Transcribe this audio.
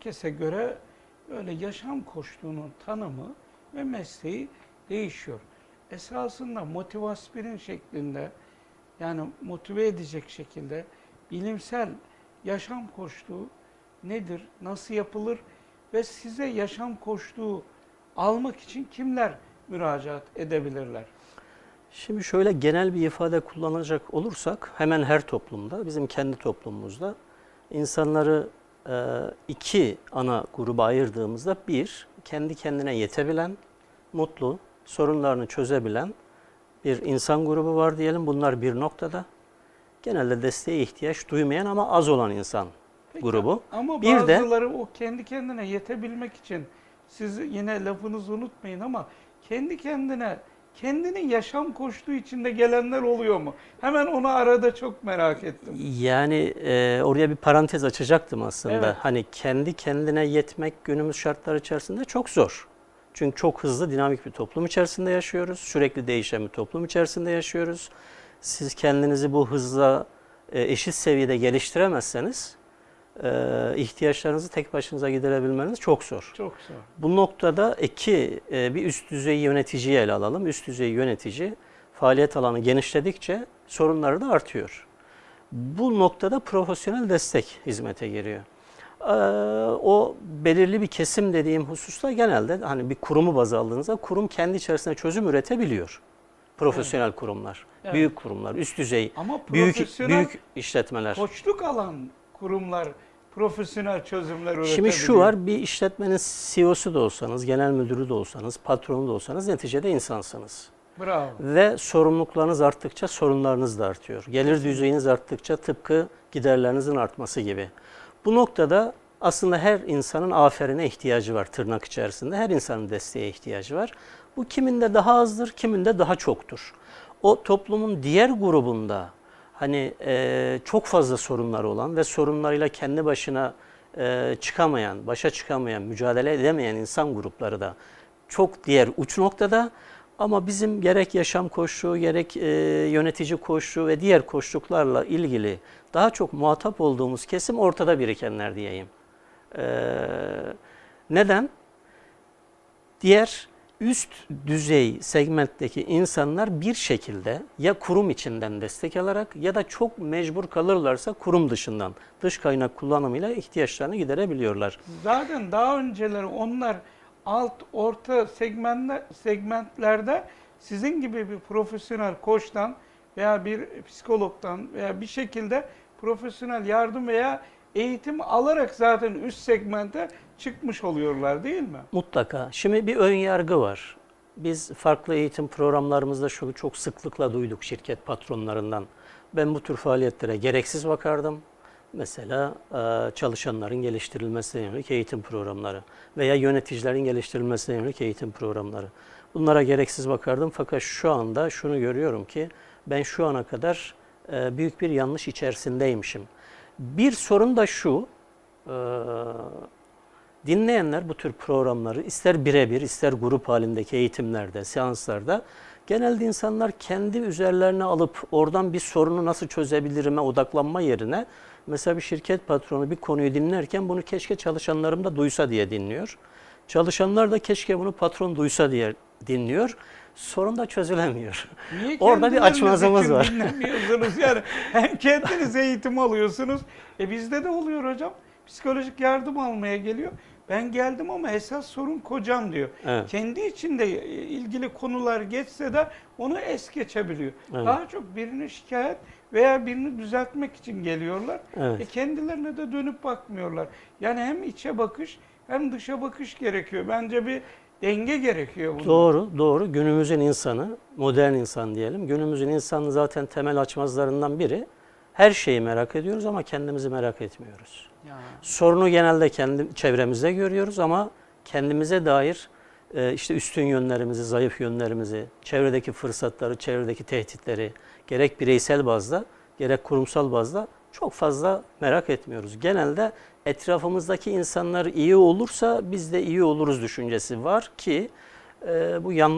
herkese göre öyle yaşam koçluğunun tanımı ve mesleği değişiyor. Esasında motivaspirin şeklinde yani motive edecek şekilde bilimsel yaşam koçluğu nedir, nasıl yapılır ve size yaşam koçluğu almak için kimler müracaat edebilirler? Şimdi şöyle genel bir ifade kullanacak olursak hemen her toplumda, bizim kendi toplumumuzda insanları iki ana gruba ayırdığımızda bir, kendi kendine yetebilen, mutlu, sorunlarını çözebilen bir insan grubu var diyelim. Bunlar bir noktada. Genelde desteğe ihtiyaç duymayan ama az olan insan Peki, grubu. Ama Bir de- bazıları o kendi kendine yetebilmek için siz yine lafınızı unutmayın ama kendi kendine kendinin yaşam koştuğu içinde gelenler oluyor mu? Hemen onu arada çok merak ettim. Yani e, oraya bir parantez açacaktım aslında. Evet. Hani kendi kendine yetmek günümüz şartları içerisinde çok zor. Çünkü çok hızlı, dinamik bir toplum içerisinde yaşıyoruz. Sürekli değişen bir toplum içerisinde yaşıyoruz. Siz kendinizi bu hızla e, eşit seviyede geliştiremezseniz e, ihtiyaçlarınızı tek başınıza giderebilmeniz çok zor. Çok zor. Bu noktada iki e, bir üst düzey yöneticiyi ele alalım. Üst düzey yönetici faaliyet alanı genişledikçe sorunları da artıyor. Bu noktada profesyonel destek hizmete giriyor. Ee, O belirli bir kesim dediğim hususta genelde hani bir kurumu baz aldığınızda kurum kendi içerisinde çözüm üretebiliyor. Profesyonel kurumlar, Evet. büyük kurumlar, üst düzey, Ama büyük büyük işletmeler. koçluk alan kurumlar profesyonel çözümler üretebiliyor. Şimdi şu var, bir işletmenin CEO'su da olsanız, genel müdürü de olsanız, patronu da olsanız neticede insansınız. Bravo. Ve sorumluluklarınız arttıkça sorunlarınız da artıyor. Gelir düzeyiniz arttıkça tıpkı giderlerinizin artması gibi. Bu noktada aslında her insanın aferine ihtiyacı var tırnak içerisinde. Her insanın desteğe ihtiyacı var. Bu kiminde daha azdır, kiminde daha çoktur. O toplumun diğer grubunda hani e, çok fazla sorunları olan ve sorunlarıyla kendi başına e, çıkamayan, başa çıkamayan, mücadele edemeyen insan grupları da çok diğer uç noktada. Ama bizim gerek yaşam koşulu, gerek e, yönetici koşulu ve diğer koşullarla ilgili daha çok muhatap olduğumuz kesim ortada birikenler diyeyim. E, neden? Diğer üst düzey segmentteki insanlar bir şekilde ya kurum içinden destek alarak ya da çok mecbur kalırlarsa kurum dışından dış kaynak kullanımıyla ihtiyaçlarını giderebiliyorlar. Zaten daha önceleri onlar alt orta segmentler, segmentlerde sizin gibi bir profesyonel koçtan veya bir psikologdan veya bir şekilde profesyonel yardım veya eğitim alarak zaten üst segmente çıkmış oluyorlar değil mi? Mutlaka. Şimdi bir ön yargı var. Biz farklı eğitim programlarımızda şunu çok sıklıkla duyduk şirket patronlarından. Ben bu tür faaliyetlere gereksiz bakardım. Mesela e, çalışanların geliştirilmesine yönelik eğitim programları veya yöneticilerin geliştirilmesine yönelik eğitim programları. Bunlara gereksiz bakardım fakat şu anda şunu görüyorum ki ben şu ana kadar e, büyük bir yanlış içerisindeymişim. Bir sorun da şu, e, dinleyenler bu tür programları ister birebir ister grup halindeki eğitimlerde, seanslarda genelde insanlar kendi üzerlerine alıp oradan bir sorunu nasıl çözebilirime odaklanma yerine mesela bir şirket patronu bir konuyu dinlerken bunu keşke çalışanlarım da duysa diye dinliyor. Çalışanlar da keşke bunu patron duysa diye dinliyor. Sorun da çözülemiyor. Niye Orada bir açmazımız var. Dinlemiyorsunuz yani. Hem kendiniz eğitim alıyorsunuz. E bizde de oluyor hocam. Psikolojik yardım almaya geliyor. Ben geldim ama esas sorun kocam diyor. Evet. Kendi içinde e, ilgili konular geçse de onu es geçebiliyor. Evet. Daha çok birini şikayet veya birini düzeltmek için geliyorlar. Evet. E kendilerine de dönüp bakmıyorlar. Yani hem içe bakış hem dışa bakış gerekiyor. Bence bir denge gerekiyor bunda. Doğru, doğru. Günümüzün insanı, modern insan diyelim. Günümüzün insanı zaten temel açmazlarından biri. Her şeyi merak ediyoruz ama kendimizi merak etmiyoruz. Ya. Sorunu genelde kendi çevremizde görüyoruz ama kendimize dair e, işte üstün yönlerimizi, zayıf yönlerimizi, çevredeki fırsatları, çevredeki tehditleri gerek bireysel bazda gerek kurumsal bazda çok fazla merak etmiyoruz. Genelde etrafımızdaki insanlar iyi olursa biz de iyi oluruz düşüncesi var ki e, bu yanlış.